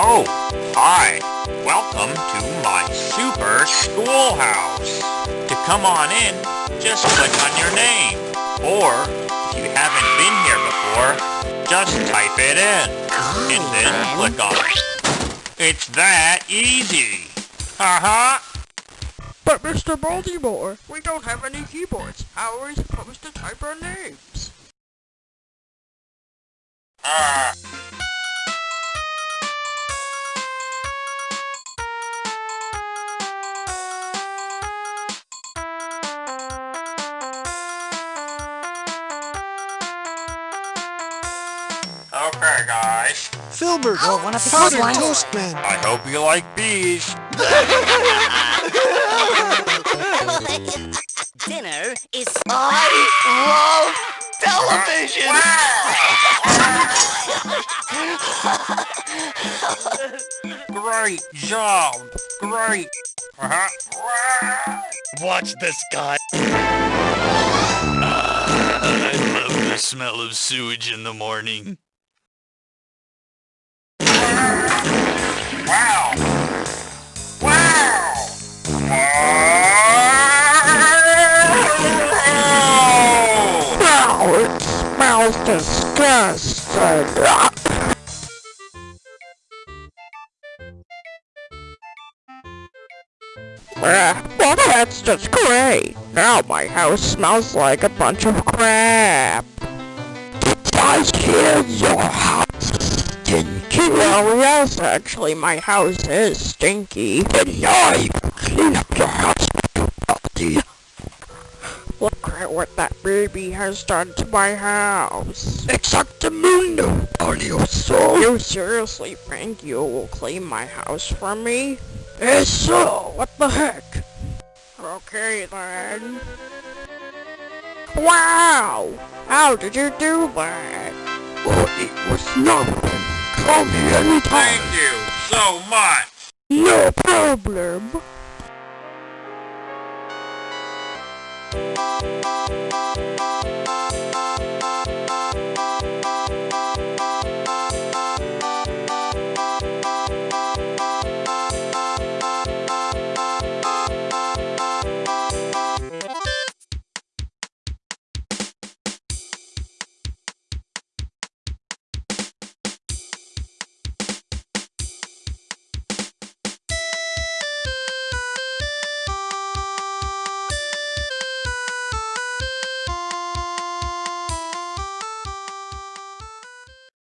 Oh, hi. Welcome to my super schoolhouse. To come on in, just click on your name. Or, if you haven't been here before, just type it in. And then click on it. It's that easy. Haha. But Mr. Baltimore, we don't have any keyboards. How are we supposed to type our names? Ah. Okay, guys. Filbert, Oh, one of the powdered good ones. I hope you like bees. Dinner is I love television. Great job. Great. Uh-huh. Watch this guy. Ah, I love the smell of sewage in the morning. Wow, it smells disgusting. Well, that's just great. Now my house smells like a bunch of crap. Did I hear your house stinky? Well, yes, actually, my house is stinky. You can clean up your house, Mr. Baldy. Look at what that baby has done to my house. Exactamundo, Arioso. You so- You seriously think you will clean my house for me? Eso, what the heck? Okay then. Wow! How did you do that? Well, it was nothing. Call me anytime. Thank you so much. No problem.